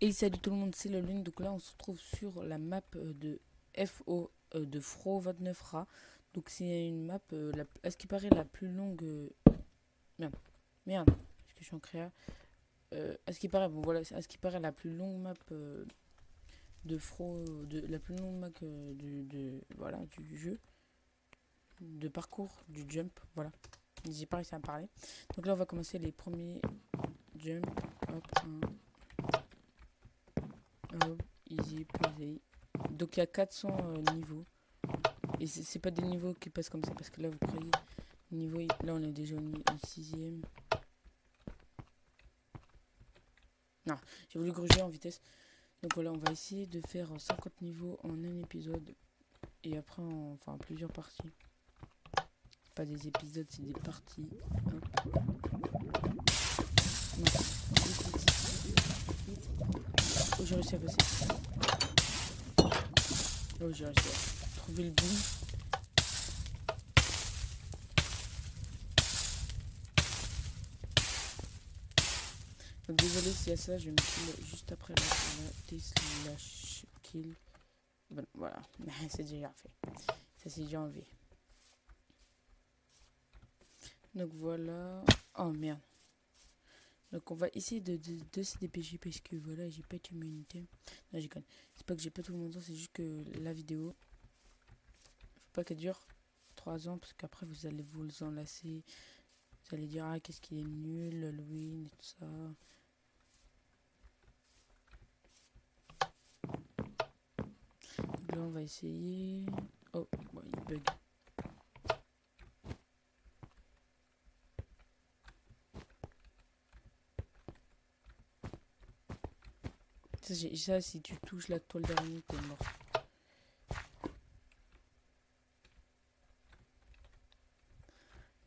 Et salut tout le monde, c'est la lune. Donc là, on se retrouve sur la map euh, de FO euh, de Fro 29Ra. Donc c'est une map, euh, à ce qui paraît, la plus longue. euh, Merde, merde, parce que je suis en créa. À ce qui paraît, bon voilà, à ce qui paraît, la plus longue map de Fro, la plus longue map du, de, voilà, du jeu, de parcours, du jump, voilà. J'ai pas réussi à en parler. Donc là, on va commencer les premiers jump. Hop, un, Peasy. Donc il y a 400 euh, niveaux. Et c'est pas des niveaux qui passent comme ça parce que là vous croyez niveau là on est déjà au, ni- au sixième. Non, j'ai voulu gruger en vitesse. Donc voilà, on va essayer de faire 50 niveaux en un épisode et après en, enfin en plusieurs parties. Pas des épisodes, c'est des parties. Oh, j'ai réussi à passer. Oh, j'ai réussi à trouver le bout. Donc, désolé s'il y a ça, je vais me kill juste après la, la Tesla kill. Bon, voilà, c'est déjà fait. Ça c'est déjà enlevé. Donc voilà. Oh merde. Donc on va essayer de, de, de se dépêcher parce que voilà, j'ai pas d'immunité. Non, j'ai C'est pas que j'ai pas tout mon temps, c'est juste que la vidéo, faut pas qu'elle dure 3 ans parce qu'après vous allez vous enlacer. Vous allez dire, ah, qu'est-ce qu'il est nul, Halloween et tout ça. Donc là, on va essayer. Oh, bon, il bug. Ça, si tu touches la toile d'araignée, t'es mort.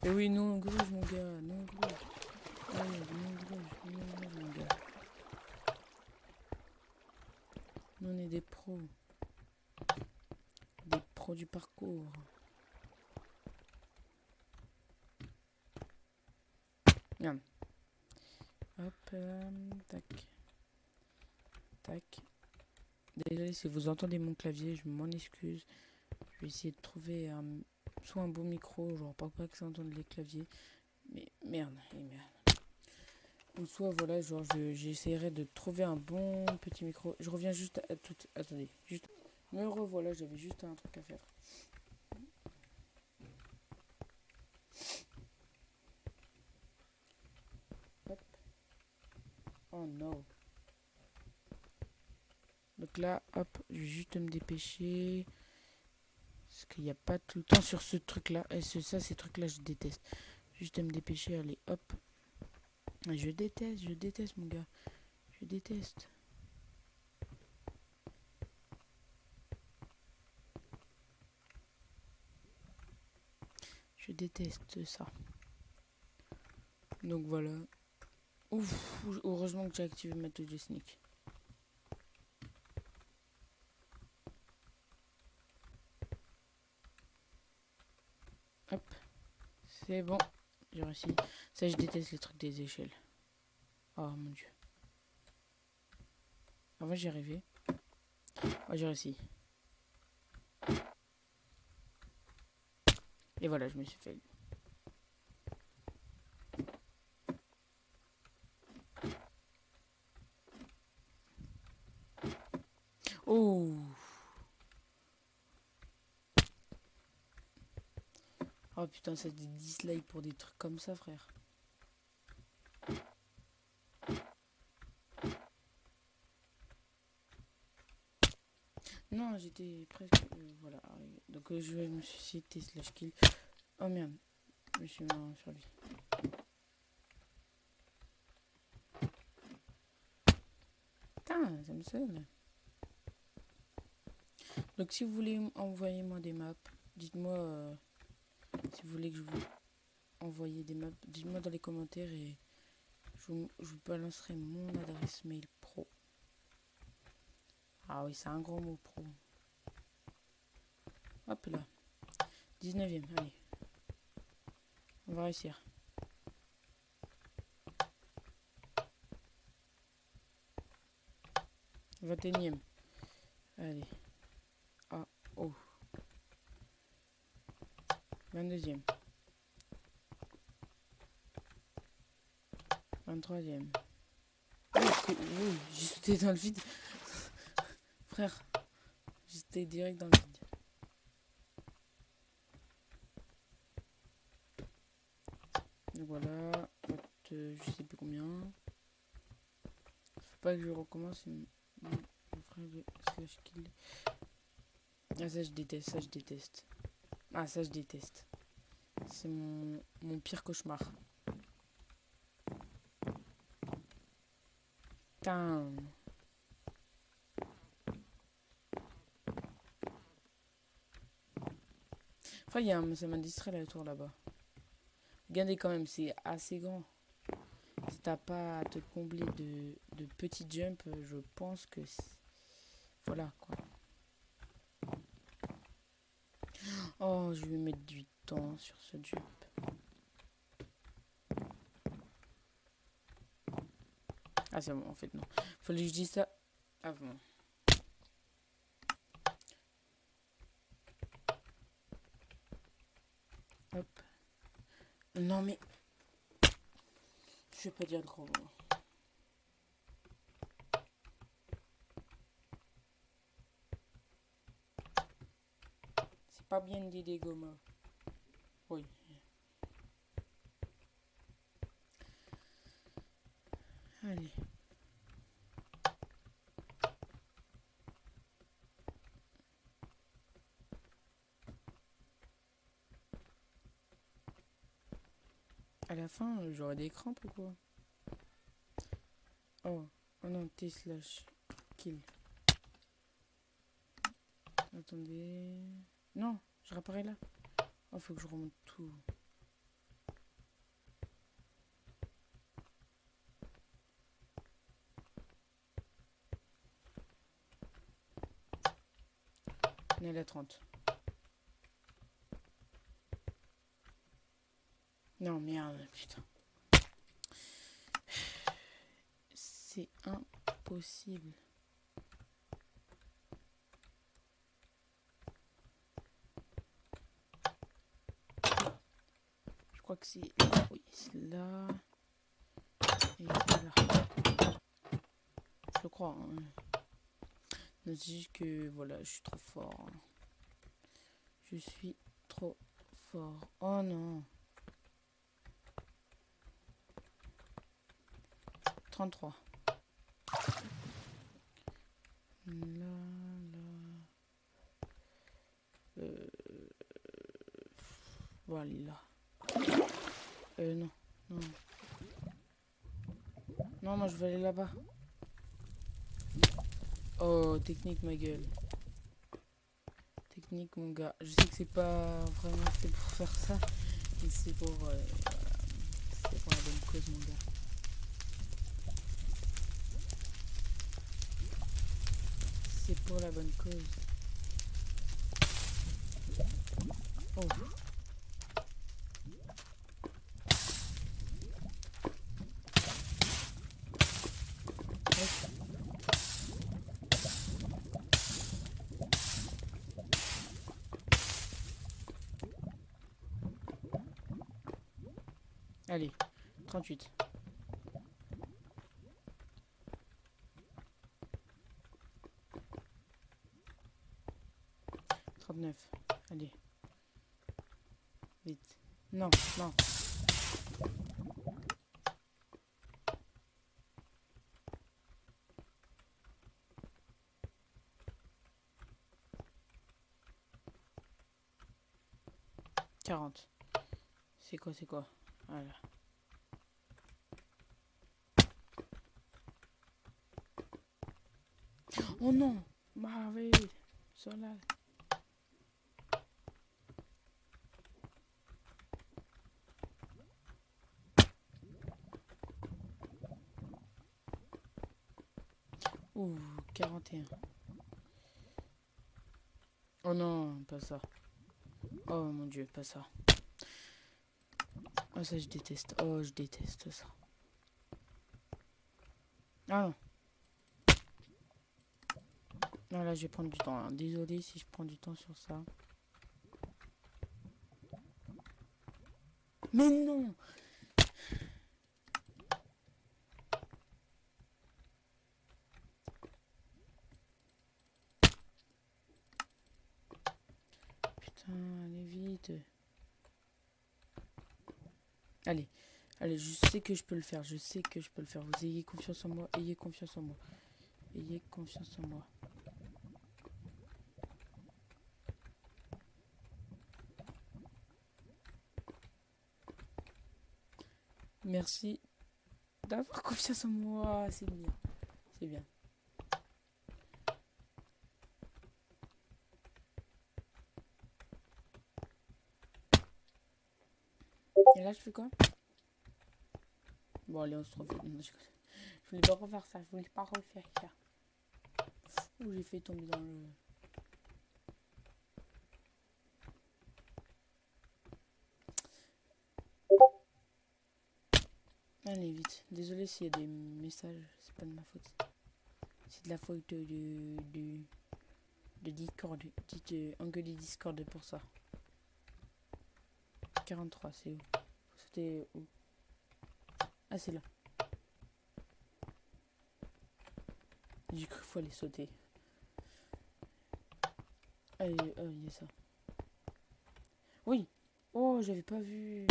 Eh oui, non, gruge, mon gars, non, gruge. Ouais, non, gruge, mon gars. Nous, on est des pros. Des pros du parcours. Merde. Hop, euh, tac. Désolé si vous entendez mon clavier, je m'en excuse. Je vais essayer de trouver un, soit un bon micro, genre pas, pas que ça entende les claviers. Mais merde, et merde. Ou soit voilà, genre je- j'essaierai de trouver un bon petit micro. Je reviens juste à tout. Attendez, juste. Me revoilà, j'avais juste un truc à faire. Oh non. Donc là, hop, je vais juste me dépêcher. Parce qu'il n'y a pas tout le temps sur ce truc-là. Et ce, ça, ces trucs-là, je déteste. Juste me dépêcher, allez, hop. Je déteste, je déteste, mon gars. Je déteste. Je déteste ça. Donc voilà. Ouf, heureusement que j'ai activé ma touche de sneak. Hop. C'est bon. J'ai réussi. Ça, je déteste les trucs des échelles. Oh mon dieu. Avant, j'y arrivais. Oh, j'ai réussi. Et voilà, je me suis fait. Oh Oh putain, ça des dislikes pour des trucs comme ça, frère. Non, j'étais presque. euh, voilà. Donc euh, je me suis cité slash kill. Oh merde, je me suis mis en survie. Putain, ça me sonne. Donc si vous voulez envoyer moi des maps, dites-moi euh, si vous voulez que je vous envoie des maps, dites-moi dans les commentaires et je vous, balancerai mon adresse mail pro. Ah oui, c'est un gros mot pro. Hop là. 19ème, allez. On va réussir. 21ème. Allez. Ah, oh. 22ème. 23ème. Oui, j'étais dans le vide. Frère, j'étais direct dans le vide. voilà, je sais plus combien. Faut pas que je recommence mon frère slash kill. Ah ça je déteste, ça je déteste. Ah ça je déteste. C'est mon, pire cauchemar. Putain. Enfin, y a, ça m'a distrait la tour là-bas. Regardez quand même, c'est assez grand. Si t'as pas à te combler de, de petits jumps, je pense que... Voilà, quoi. Oh, je vais mettre du temps sur ce jump. Ah, c'est bon, en fait, non. Fallait que je dise ça avant. Hop. Non, mais... Je vais pas dire de gros pas bien dit des. Oui. Allez. À la fin, j'aurai des crampes ou quoi? Oh, oh non, T slash kill. Attendez. Non, je réapparais là. Oh, faut que je remonte tout. On est à 30. Non, merde, putain. C'est impossible. Crois que c'est... Oui, c'est là. Et là. Je crois. Hein. Que, voilà, je suis trop fort. Je suis trop fort. Oh non. 33. Là, là. Euh... Voilà. Euh, non. Non. Non, moi je vais aller là-bas. Oh, technique, ma gueule. Technique, mon gars. Je sais que c'est pas vraiment fait pour faire ça. Mais c'est pour, euh, c'est pour la bonne cause, mon gars. c'est pour la bonne cause. Oh. Allez, 38. 39. Allez. Vite. Non, non. Quarante. C'est quoi, c'est quoi? Voilà. Oh non sur là. Ouh, 41. Oh non, pas ça. Oh mon dieu, pas ça. Oh ça je déteste. Oh je déteste ça. Ah non. Non, là, je vais prendre du temps. hein. Désolé si je prends du temps sur ça. Mais non Putain, allez vite. Allez, allez, je sais que je peux le faire. Je sais que je peux le faire. Vous ayez confiance en moi. Ayez confiance en moi. Ayez confiance en moi. Merci d'avoir confiance en moi. C'est bien. C'est bien. Et là, je fais quoi? Bon, allez, on se retrouve. Non, je... voulais pas refaire ça. Je voulais pas refaire ça. Ouh, j'ai fait tomber dans le... Allez, vite. Désolé s'il y a des messages. C'est pas de ma faute. C'est de la faute de... de, de Discord. Dites euh, Discord pour ça. 43, c'est où? Ah, c'est là. J'ai cru qu'il fallait sauter. Ah, il ah, il y a ça. Oui Oh, j'avais pas vu.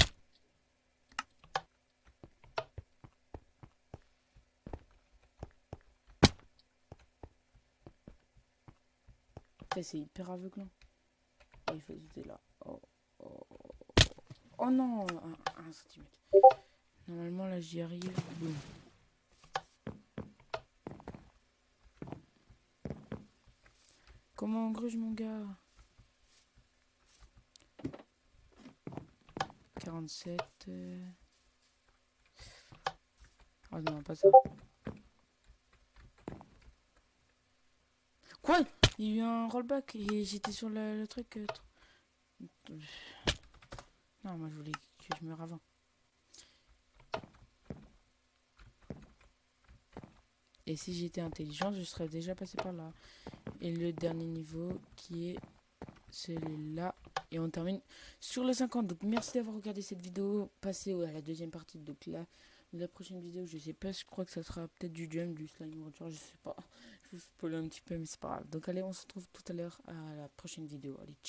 C'est hyper aveuglant. Oh, il faut sauter là. Oh, oh, non, un, centimètre. Normalement, là, j'y arrive. Comment on gruge, mon gars? 47. euh. Oh non, pas ça. Quoi? Il y a eu un rollback et j'étais sur le, truc. euh, Moi je voulais que je meure avant. Et si j'étais intelligent, je serais déjà passé par là. Et le dernier niveau qui est celui-là. Et on termine sur le 50. Donc merci d'avoir regardé cette vidéo. Passez à la deuxième partie. Donc là, la prochaine vidéo, je sais pas, je crois que ça sera peut-être du jump, du slime rupture, je sais pas. Je vous spoil un petit peu, mais c'est pas grave. Donc allez, on se retrouve tout à l'heure à la prochaine vidéo. Allez, ciao.